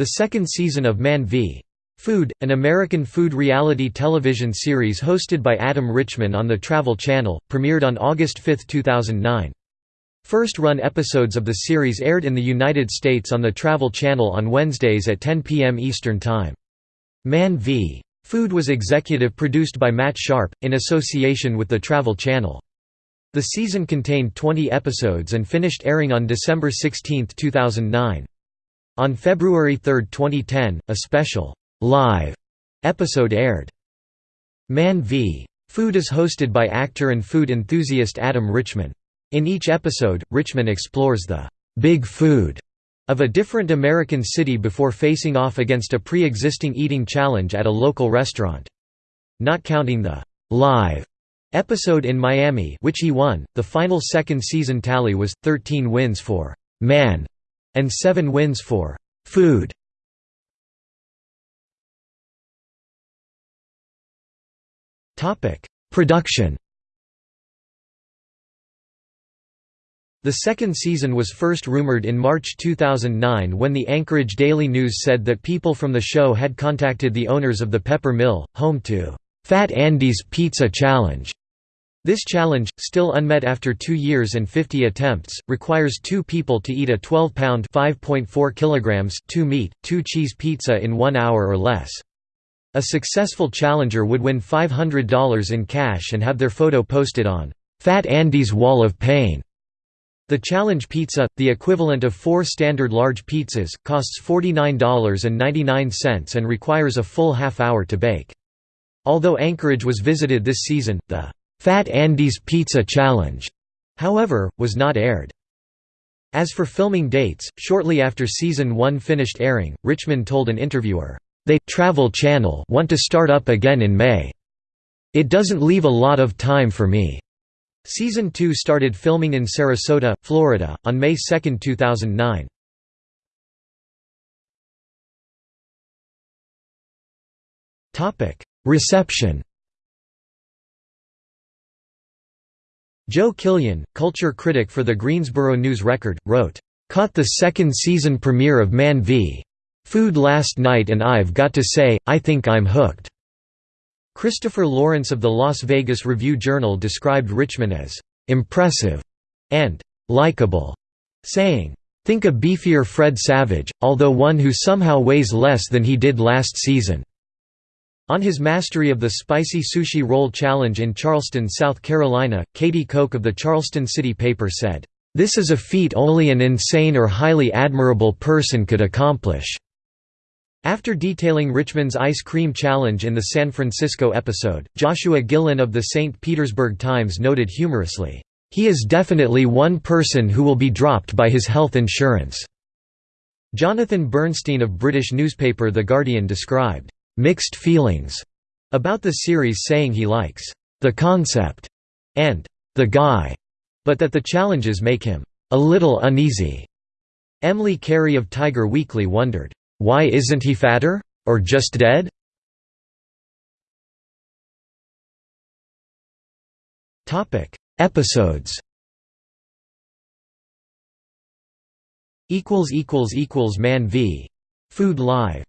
The second season of Man v. Food, an American food reality television series hosted by Adam Richman on the Travel Channel, premiered on August 5, 2009. First-run episodes of the series aired in the United States on the Travel Channel on Wednesdays at 10 p.m. Eastern Time. Man v. Food was executive produced by Matt Sharp, in association with the Travel Channel. The season contained 20 episodes and finished airing on December 16, 2009. On February 3, 2010, a special live episode aired. Man v. Food is hosted by actor and food enthusiast Adam Richman. In each episode, Richman explores the big food of a different American city before facing off against a pre-existing eating challenge at a local restaurant. Not counting the live episode in Miami which he won, the final second season tally was, 13 wins for «man» and 7 wins for «food». Topic: Production The second season was first rumored in March 2009 when the Anchorage Daily News said that people from the show had contacted the owners of the Pepper Mill, home to Fat Andy's Pizza Challenge. This challenge, still unmet after two years and 50 attempts, requires two people to eat a 12-pound (5.4 two meat, two cheese pizza in one hour or less. A successful challenger would win $500 in cash and have their photo posted on Fat Andy's Wall of Pain. The challenge pizza, the equivalent of four standard large pizzas, costs $49.99 and requires a full half hour to bake. Although Anchorage was visited this season, the Fat Andy's Pizza Challenge, however, was not aired. As for filming dates, shortly after season 1 finished airing, Richman told an interviewer, they Travel Channel want to start up again in May. It doesn't leave a lot of time for me. Season 2 started filming in Sarasota, Florida, on May 2, 2009. Reception Joe Killian, culture critic for the Greensboro News-Record, wrote, "...caught the second season premiere of Man v. Food last night and I've got to say, I think I'm hooked." Christopher Lawrence of the Las Vegas Review-Journal described Richman as, "...impressive," and "...likable," saying, "...think a beefier Fred Savage, although one who somehow weighs less than he did last season." On his mastery of the Spicy Sushi Roll Challenge in Charleston, South Carolina, Katie Koch of the Charleston City paper said, "...this is a feat only an insane or highly admirable person could accomplish." After detailing Richman's ice cream challenge in the San Francisco episode, Joshua Gillin of the St. Petersburg Times noted humorously, "...he is definitely one person who will be dropped by his health insurance." Jonathan Bernstein of British newspaper The Guardian described, "...mixed feelings," about the series saying he likes, "...the concept," and "...the guy," but that the challenges make him, "...a little uneasy." Emily Carey of Tiger Weekly wondered, why isn't he fatter? Or just dead? Topic: Episodes Equals equals equals Man v. Food Live